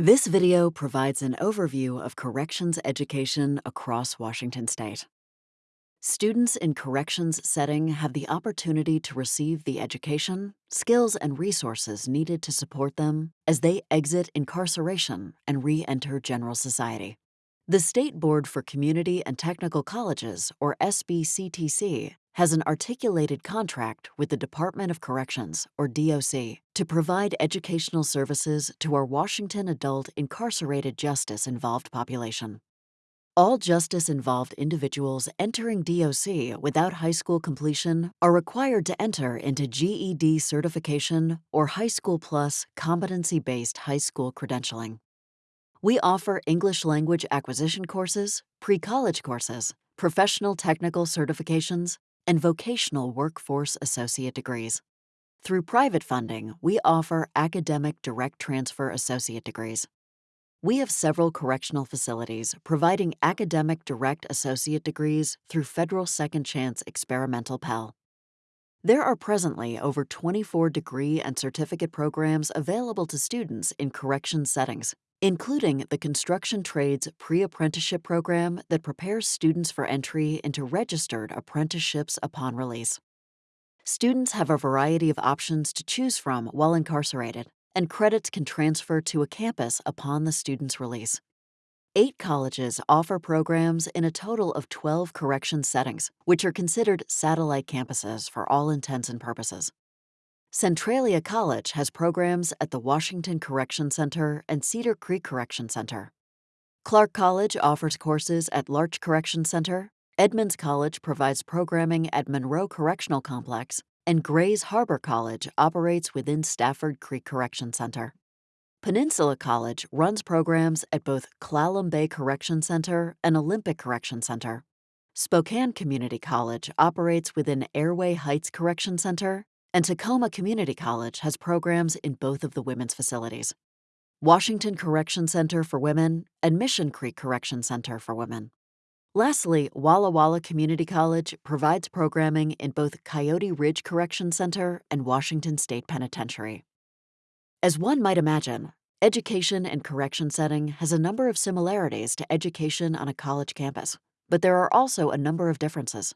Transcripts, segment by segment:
This video provides an overview of corrections education across Washington state. Students in corrections setting have the opportunity to receive the education, skills, and resources needed to support them as they exit incarceration and re-enter general society. The State Board for Community and Technical Colleges, or SBCTC, has an articulated contract with the Department of Corrections, or DOC, to provide educational services to our Washington adult incarcerated justice involved population. All justice involved individuals entering DOC without high school completion are required to enter into GED certification or High School Plus competency based high school credentialing. We offer English language acquisition courses, pre college courses, professional technical certifications, and vocational workforce associate degrees. Through private funding, we offer academic direct transfer associate degrees. We have several correctional facilities providing academic direct associate degrees through Federal Second Chance Experimental Pell. There are presently over 24 degree and certificate programs available to students in correction settings, including the Construction Trades Pre-Apprenticeship Program that prepares students for entry into registered apprenticeships upon release. Students have a variety of options to choose from while incarcerated, and credits can transfer to a campus upon the student's release. Eight colleges offer programs in a total of 12 correction settings, which are considered satellite campuses for all intents and purposes. Centralia College has programs at the Washington Correction Center and Cedar Creek Correction Center. Clark College offers courses at Larch Correction Center, Edmonds College provides programming at Monroe Correctional Complex, and Grays Harbor College operates within Stafford Creek Correction Center. Peninsula College runs programs at both Clallam Bay Correction Center and Olympic Correction Center. Spokane Community College operates within Airway Heights Correction Center and Tacoma Community College has programs in both of the women's facilities. Washington Correction Center for Women and Mission Creek Correction Center for Women. Lastly, Walla Walla Community College provides programming in both Coyote Ridge Correction Center and Washington State Penitentiary. As one might imagine, education in correction setting has a number of similarities to education on a college campus, but there are also a number of differences.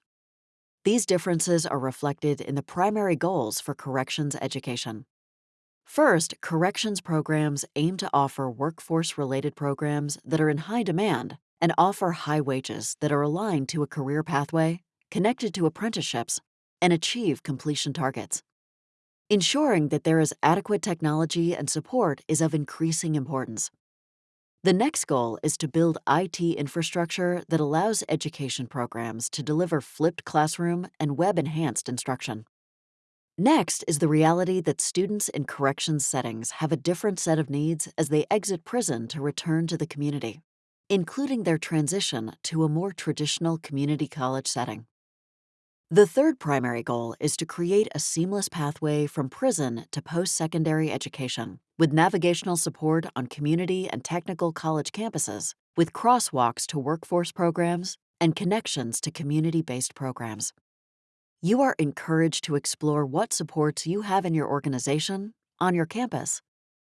These differences are reflected in the primary goals for corrections education. First, corrections programs aim to offer workforce related programs that are in high demand and offer high wages that are aligned to a career pathway, connected to apprenticeships, and achieve completion targets. Ensuring that there is adequate technology and support is of increasing importance. The next goal is to build IT infrastructure that allows education programs to deliver flipped classroom and web enhanced instruction. Next is the reality that students in corrections settings have a different set of needs as they exit prison to return to the community, including their transition to a more traditional community college setting. The third primary goal is to create a seamless pathway from prison to post secondary education with navigational support on community and technical college campuses, with crosswalks to workforce programs and connections to community based programs. You are encouraged to explore what supports you have in your organization, on your campus,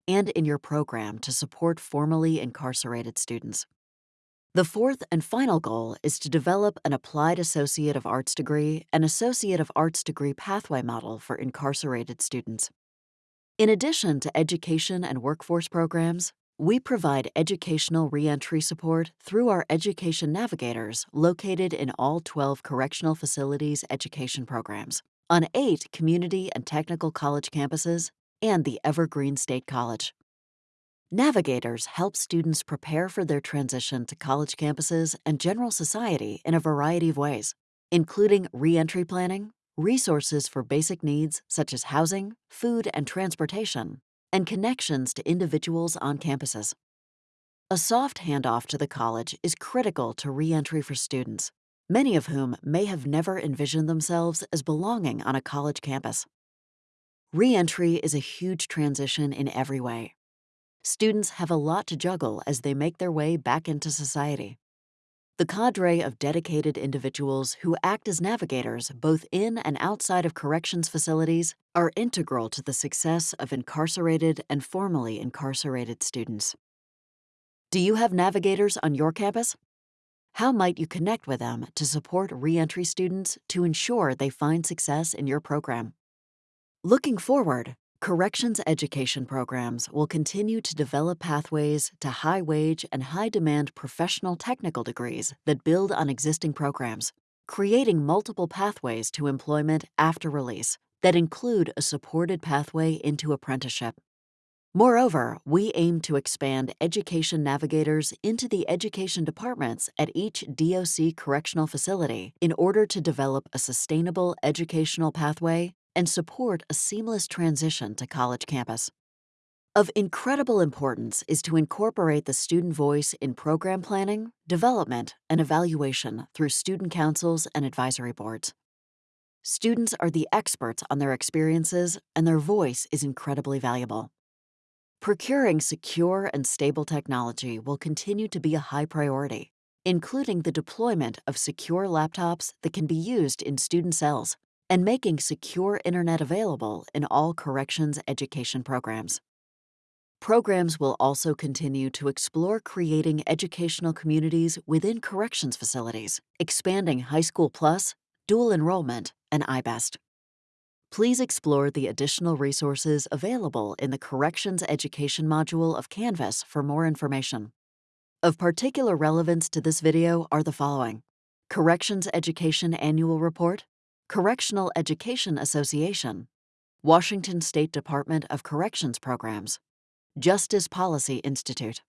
and in your program to support formerly incarcerated students. The fourth and final goal is to develop an Applied Associate of Arts degree and Associate of Arts degree pathway model for incarcerated students. In addition to education and workforce programs, we provide educational reentry support through our education navigators located in all 12 correctional facilities education programs, on eight community and technical college campuses, and the Evergreen State College. Navigators help students prepare for their transition to college campuses and general society in a variety of ways, including reentry planning, resources for basic needs such as housing, food, and transportation, and connections to individuals on campuses. A soft handoff to the college is critical to reentry for students, many of whom may have never envisioned themselves as belonging on a college campus. Reentry is a huge transition in every way students have a lot to juggle as they make their way back into society. The cadre of dedicated individuals who act as navigators both in and outside of corrections facilities are integral to the success of incarcerated and formerly incarcerated students. Do you have navigators on your campus? How might you connect with them to support reentry students to ensure they find success in your program? Looking forward, corrections education programs will continue to develop pathways to high wage and high demand professional technical degrees that build on existing programs, creating multiple pathways to employment after release that include a supported pathway into apprenticeship. Moreover, we aim to expand education navigators into the education departments at each DOC correctional facility in order to develop a sustainable educational pathway and support a seamless transition to college campus. Of incredible importance is to incorporate the student voice in program planning, development, and evaluation through student councils and advisory boards. Students are the experts on their experiences, and their voice is incredibly valuable. Procuring secure and stable technology will continue to be a high priority, including the deployment of secure laptops that can be used in student cells and making secure internet available in all corrections education programs. Programs will also continue to explore creating educational communities within corrections facilities, expanding High School Plus, dual enrollment, and I-BEST. Please explore the additional resources available in the Corrections Education module of Canvas for more information. Of particular relevance to this video are the following. Corrections Education Annual Report, Correctional Education Association, Washington State Department of Corrections Programs, Justice Policy Institute.